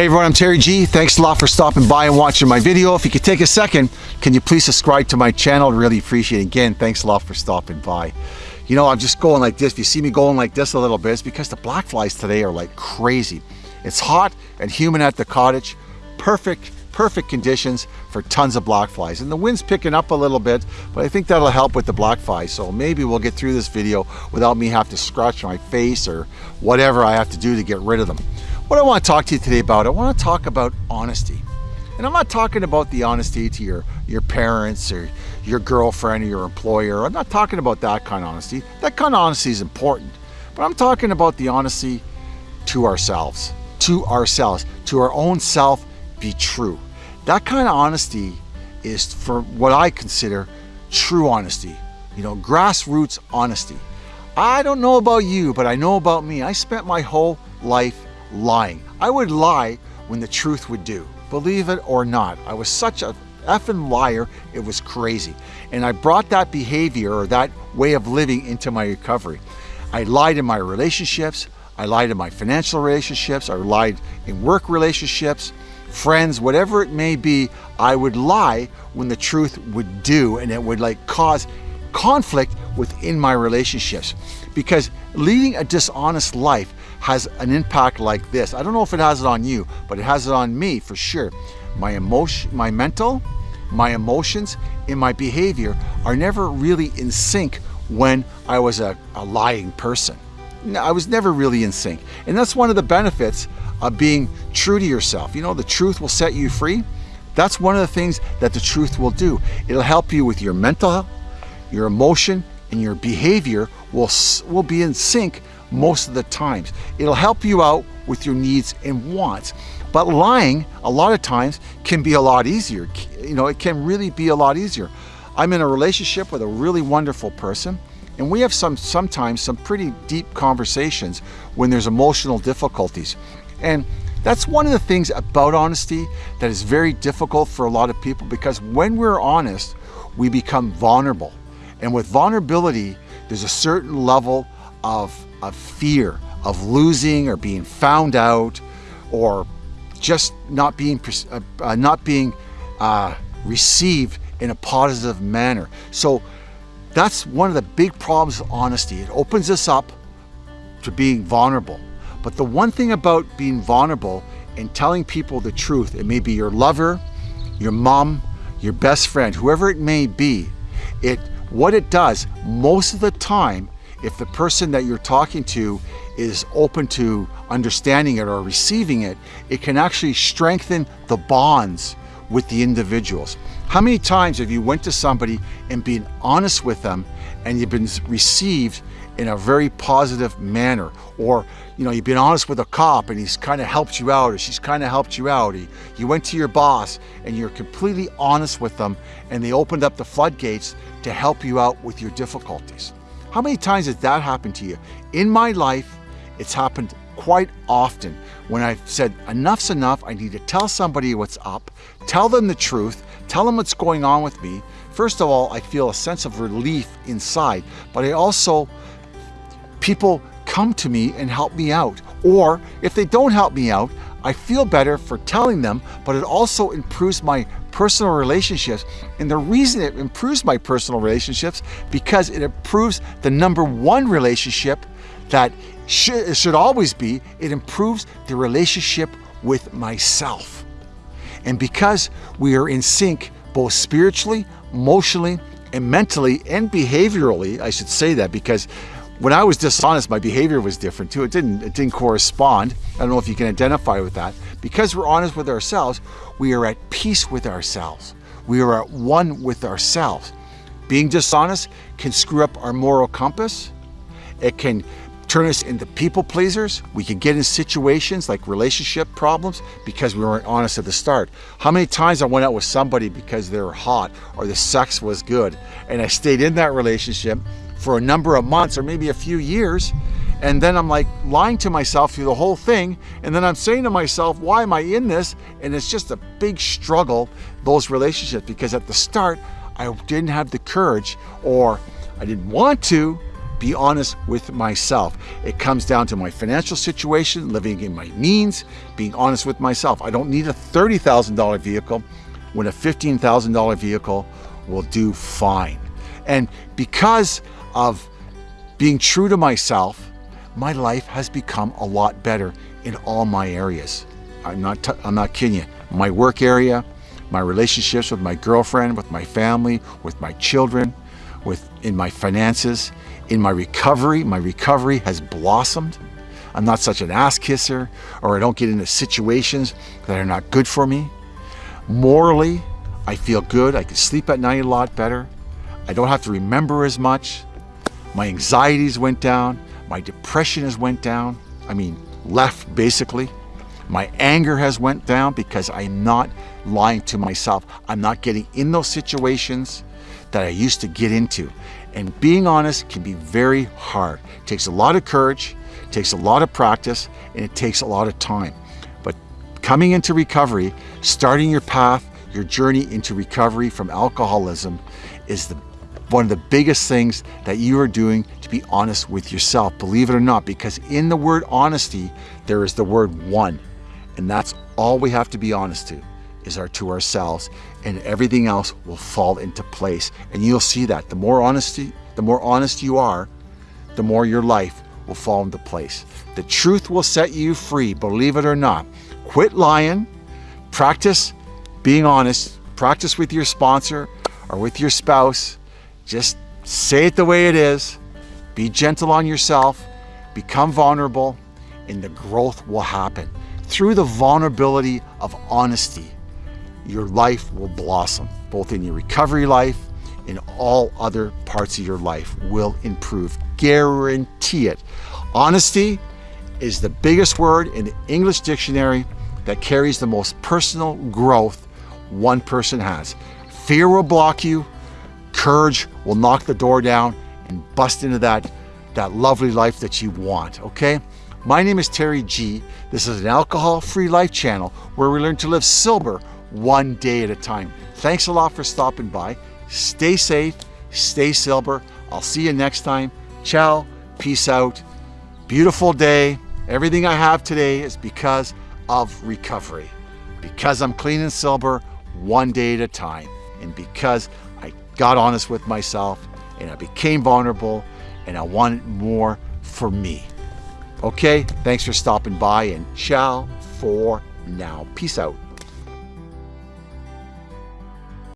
Hey everyone, I'm Terry G. Thanks a lot for stopping by and watching my video. If you could take a second, can you please subscribe to my channel? Really appreciate it. Again, thanks a lot for stopping by. You know, I'm just going like this. If you see me going like this a little bit, it's because the black flies today are like crazy. It's hot and humid at the cottage. Perfect, perfect conditions for tons of black flies. And the wind's picking up a little bit, but I think that'll help with the black flies. So maybe we'll get through this video without me having to scratch my face or whatever I have to do to get rid of them. What I want to talk to you today about, I want to talk about honesty. And I'm not talking about the honesty to your, your parents or your girlfriend or your employer. I'm not talking about that kind of honesty. That kind of honesty is important. But I'm talking about the honesty to ourselves, to ourselves, to our own self, be true. That kind of honesty is for what I consider true honesty, you know, grassroots honesty. I don't know about you, but I know about me. I spent my whole life lying. I would lie when the truth would do. Believe it or not, I was such a effing liar, it was crazy. And I brought that behavior or that way of living into my recovery. I lied in my relationships, I lied in my financial relationships, I lied in work relationships, friends, whatever it may be, I would lie when the truth would do and it would like cause conflict within my relationships. Because leading a dishonest life has an impact like this. I don't know if it has it on you, but it has it on me for sure. My emotion, my mental, my emotions, and my behavior are never really in sync when I was a, a lying person. I was never really in sync. And that's one of the benefits of being true to yourself. You know, the truth will set you free. That's one of the things that the truth will do. It'll help you with your mental health, your emotion, and your behavior will, will be in sync most of the times. It'll help you out with your needs and wants. But lying, a lot of times, can be a lot easier. You know, it can really be a lot easier. I'm in a relationship with a really wonderful person, and we have some sometimes some pretty deep conversations when there's emotional difficulties. And that's one of the things about honesty that is very difficult for a lot of people because when we're honest, we become vulnerable. And with vulnerability, there's a certain level of of fear of losing or being found out or just not being uh, uh, not being uh, received in a positive manner. So that's one of the big problems of honesty. It opens us up to being vulnerable. But the one thing about being vulnerable and telling people the truth, it may be your lover, your mom, your best friend, whoever it may be, it what it does most of the time if the person that you're talking to is open to understanding it or receiving it, it can actually strengthen the bonds with the individuals. How many times have you went to somebody and been honest with them and you've been received in a very positive manner. Or you know you've been honest with a cop and he's kind of helped you out or she's kind of helped you out. You, you went to your boss and you're completely honest with them and they opened up the floodgates to help you out with your difficulties. How many times has that happened to you? In my life, it's happened quite often when I've said, enough's enough, I need to tell somebody what's up, tell them the truth, tell them what's going on with me. First of all, I feel a sense of relief inside, but I also, people come to me and help me out. Or if they don't help me out, I feel better for telling them, but it also improves my personal relationships. And the reason it improves my personal relationships because it improves the number one relationship that should, should always be, it improves the relationship with myself. And because we are in sync both spiritually, emotionally, and mentally and behaviorally, I should say that because when I was dishonest, my behavior was different too. It didn't, it didn't correspond. I don't know if you can identify with that. Because we're honest with ourselves, we are at peace with ourselves. We are at one with ourselves. Being dishonest can screw up our moral compass. It can turn us into people pleasers. We can get in situations like relationship problems because we weren't honest at the start. How many times I went out with somebody because they were hot or the sex was good and I stayed in that relationship for a number of months or maybe a few years. And then I'm like lying to myself through the whole thing. And then I'm saying to myself, why am I in this? And it's just a big struggle, those relationships, because at the start, I didn't have the courage or I didn't want to be honest with myself. It comes down to my financial situation, living in my means, being honest with myself. I don't need a $30,000 vehicle when a $15,000 vehicle will do fine. And because of being true to myself, my life has become a lot better in all my areas. I'm not, I'm not kidding you. My work area, my relationships with my girlfriend, with my family, with my children, with in my finances, in my recovery. My recovery has blossomed. I'm not such an ass kisser, or I don't get into situations that are not good for me. Morally, I feel good. I can sleep at night a lot better. I don't have to remember as much. My anxieties went down. My depression has went down. I mean, left basically. My anger has went down because I'm not lying to myself. I'm not getting in those situations that I used to get into. And being honest can be very hard. It takes a lot of courage, it takes a lot of practice, and it takes a lot of time. But coming into recovery, starting your path, your journey into recovery from alcoholism is the one of the biggest things that you are doing to be honest with yourself, believe it or not, because in the word honesty, there is the word one. And that's all we have to be honest to is our to ourselves and everything else will fall into place. And you'll see that the more honesty, the more honest you are, the more your life will fall into place. The truth will set you free, believe it or not. Quit lying, practice being honest, practice with your sponsor or with your spouse. Just say it the way it is. Be gentle on yourself, become vulnerable, and the growth will happen. Through the vulnerability of honesty, your life will blossom, both in your recovery life and all other parts of your life will improve. Guarantee it. Honesty is the biggest word in the English dictionary that carries the most personal growth one person has. Fear will block you, courage will knock the door down and bust into that, that lovely life that you want, okay? My name is Terry G. This is an alcohol-free life channel where we learn to live sober one day at a time. Thanks a lot for stopping by. Stay safe, stay sober. I'll see you next time. Ciao, peace out. Beautiful day. Everything I have today is because of recovery. Because I'm clean and sober one day at a time. And because I got honest with myself and I became vulnerable and I wanted more for me. Okay, thanks for stopping by and ciao for now. Peace out.